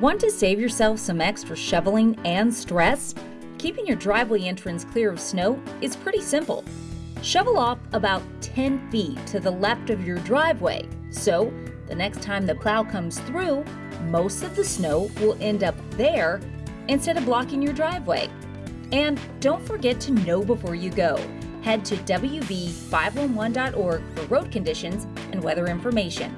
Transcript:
Want to save yourself some extra shoveling and stress? Keeping your driveway entrance clear of snow is pretty simple. Shovel off about 10 feet to the left of your driveway, so the next time the plow comes through, most of the snow will end up there instead of blocking your driveway. And don't forget to know before you go. Head to WV511.org for road conditions and weather information.